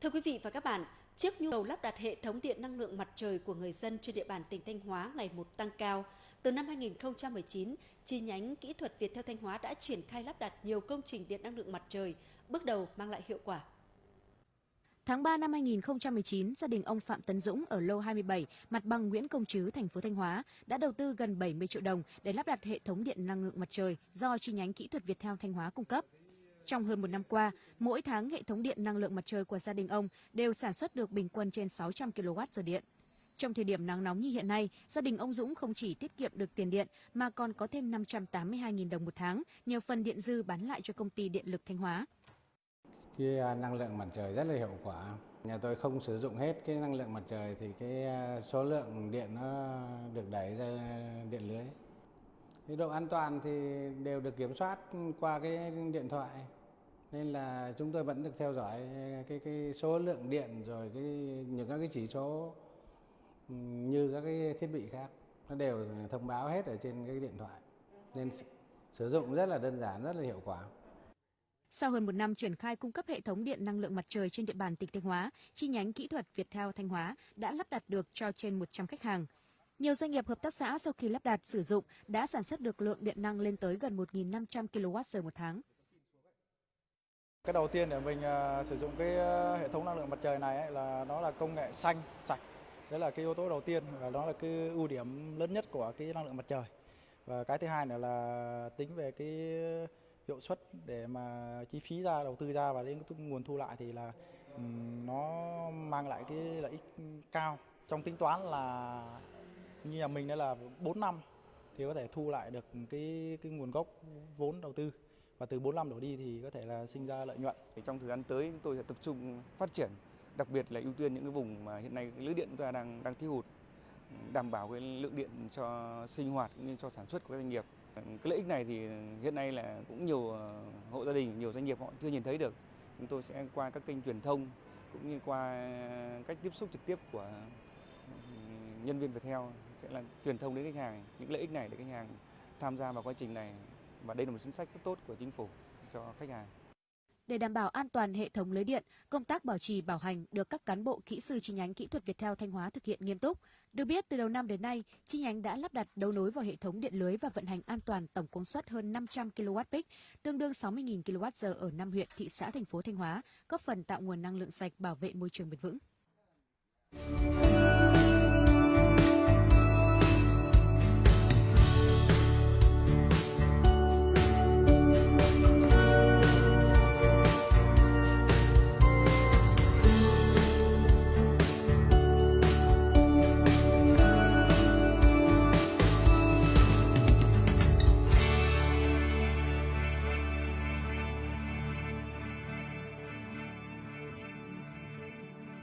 Thưa quý vị và các bạn, trước nhu cầu lắp đặt hệ thống điện năng lượng mặt trời của người dân trên địa bàn tỉnh Thanh Hóa ngày một tăng cao, từ năm 2019, chi nhánh kỹ thuật Viettel Thanh Hóa đã triển khai lắp đặt nhiều công trình điện năng lượng mặt trời, bước đầu mang lại hiệu quả. Tháng 3 năm 2019, gia đình ông Phạm Tấn Dũng ở lô 27, mặt bằng Nguyễn Công Trứ, thành phố Thanh Hóa đã đầu tư gần 70 triệu đồng để lắp đặt hệ thống điện năng lượng mặt trời do chi nhánh kỹ thuật Viettel Thanh Hóa cung cấp. Trong hơn một năm qua, mỗi tháng hệ thống điện năng lượng mặt trời của gia đình ông đều sản xuất được bình quân trên 600 kWh điện. Trong thời điểm nắng nóng như hiện nay, gia đình ông Dũng không chỉ tiết kiệm được tiền điện mà còn có thêm 582.000 đồng một tháng nhờ phần điện dư bán lại cho công ty điện lực Thanh Hóa. Cái à, năng lượng mặt trời rất là hiệu quả. Nhà tôi không sử dụng hết cái năng lượng mặt trời thì cái à, số lượng điện nó được đẩy ra điện lưới. Cái độ an toàn thì đều được kiểm soát qua cái điện thoại nên là chúng tôi vẫn được theo dõi cái cái số lượng điện rồi cái những các cái chỉ số như các cái thiết bị khác nó đều thông báo hết ở trên cái điện thoại nên sử dụng rất là đơn giản rất là hiệu quả sau hơn một năm triển khai cung cấp hệ thống điện năng lượng mặt trời trên địa bàn tỉnh Thanh Hóa, chi nhánh kỹ thuật Viettel Thanh Hóa đã lắp đặt được cho trên 100 khách hàng. Nhiều doanh nghiệp hợp tác xã sau khi lắp đặt sử dụng đã sản xuất được lượng điện năng lên tới gần 1.500 kWh một tháng. Cái đầu tiên để mình uh, sử dụng cái uh, hệ thống năng lượng mặt trời này ấy, là nó là công nghệ xanh, sạch. Đấy là cái yếu tố đầu tiên và đó là cái ưu điểm lớn nhất của cái năng lượng mặt trời. Và cái thứ hai nữa là tính về cái hiệu suất để mà chi phí ra đầu tư ra và đến nguồn thu lại thì là um, nó mang lại cái lợi ích cao. Trong tính toán là như nhà mình đây là 4 năm thì có thể thu lại được cái cái nguồn gốc vốn đầu tư và từ 45 đổ đi thì có thể là sinh ra lợi nhuận. Trong thời gian tới chúng tôi sẽ tập trung phát triển, đặc biệt là ưu tiên những cái vùng mà hiện nay lưới điện chúng ta đang đang thiếu hụt, đảm bảo cái lượng điện cho sinh hoạt cũng như cho sản xuất của các doanh nghiệp. Cái lợi ích này thì hiện nay là cũng nhiều ờ, hộ gia đình, nhiều doanh nghiệp họ chưa nhìn thấy được. Chúng tôi sẽ qua các kênh truyền thông cũng như qua cách tiếp xúc trực tiếp của ừ, nhân viên Viettel sẽ là truyền thông đến khách hàng những lợi ích này để khách hàng tham gia vào quá trình này và đây là một chính sách rất tốt của chính phủ cho khách hàng. Để đảm bảo an toàn hệ thống lưới điện, công tác bảo trì bảo hành được các cán bộ kỹ sư chi nhánh kỹ thuật Viettel Thanh Hóa thực hiện nghiêm túc. Được biết từ đầu năm đến nay, chi nhánh đã lắp đặt đấu nối vào hệ thống điện lưới và vận hành an toàn tổng công suất hơn 500 kW tương đương 60.000 kWh ở 5 huyện, thị xã, thành phố Thanh Hóa, góp phần tạo nguồn năng lượng sạch bảo vệ môi trường bền vững.